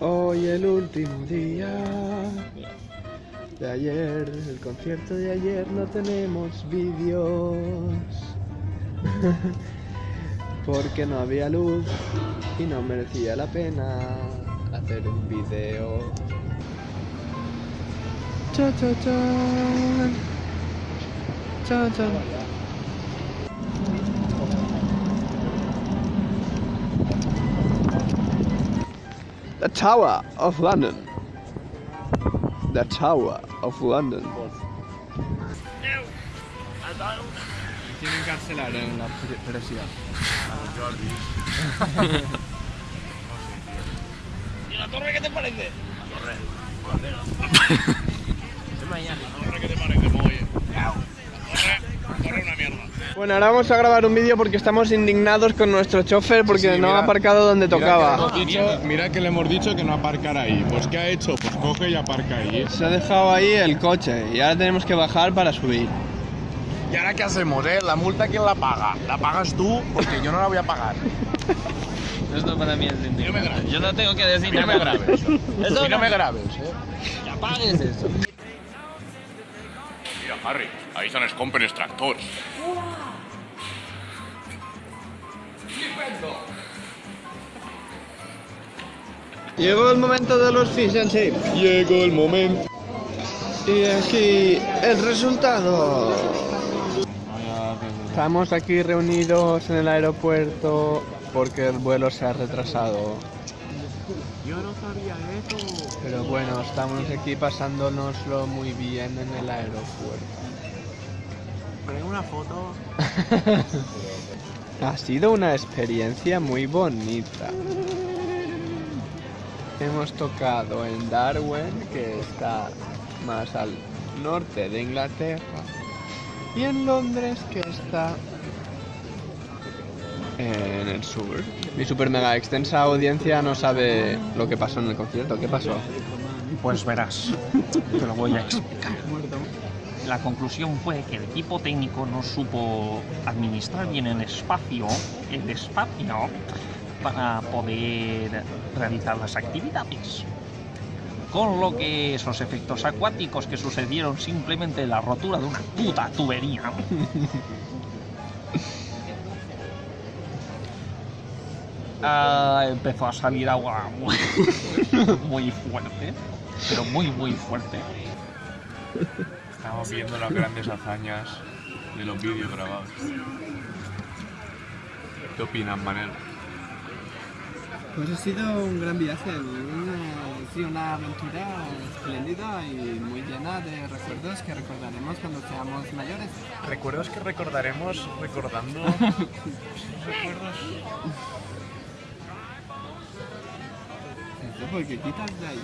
Hoy el último día de ayer, el concierto de ayer no tenemos vídeos porque no había luz y no merecía la pena hacer un vídeo. Cha cha chan. Chan chan. The Tower of London. The Tower of London. Que cancelar en la presión. ¿Y la torre qué te parece? Bueno, ahora vamos a grabar un vídeo porque estamos indignados con nuestro chofer porque no ha aparcado donde tocaba. Mira que le hemos dicho que no aparcara ahí. Pues ¿qué ha hecho? Pues coge y aparca ahí. Se ha dejado ahí el coche y ahora tenemos que bajar para subir. ¿Y ahora qué hacemos, eh? ¿La multa quién la paga? La pagas tú porque yo no la voy a pagar. Esto para mí es indigno. Yo no tengo que decir Y no me grabes. Eso Y no me grabes, eh? Que apagues eso. Mira, Harry, ahí se nos compren extractors. Llegó el momento de los fish and chips. Llegó el momento. Y aquí el resultado. Estamos aquí reunidos en el aeropuerto porque el vuelo se ha retrasado. Yo no sabía eso. Pero bueno, estamos aquí pasándonoslo muy bien en el aeropuerto. Pero una foto. Ha sido una experiencia muy bonita. Hemos tocado en Darwin, que está más al norte de Inglaterra, y en Londres, que está en el sur. Mi super mega extensa audiencia no sabe lo que pasó en el concierto. ¿Qué pasó? Pues verás, te lo voy a explicar. La conclusión fue que el equipo técnico no supo administrar bien el espacio, el espacio, para poder realizar las actividades. Con lo que esos efectos acuáticos que sucedieron simplemente la rotura de una puta tubería. Ah, empezó a salir agua muy, muy fuerte, pero muy muy fuerte. Estamos viendo las grandes hazañas de los vídeos grabados. ¿Qué opinas, Manel? Pues ha sido un gran viaje, una, sí, una aventura espléndida y muy llena de recuerdos que recordaremos cuando seamos mayores. Recuerdos que recordaremos recordando recuerdos. Eso porque quitas de ahí.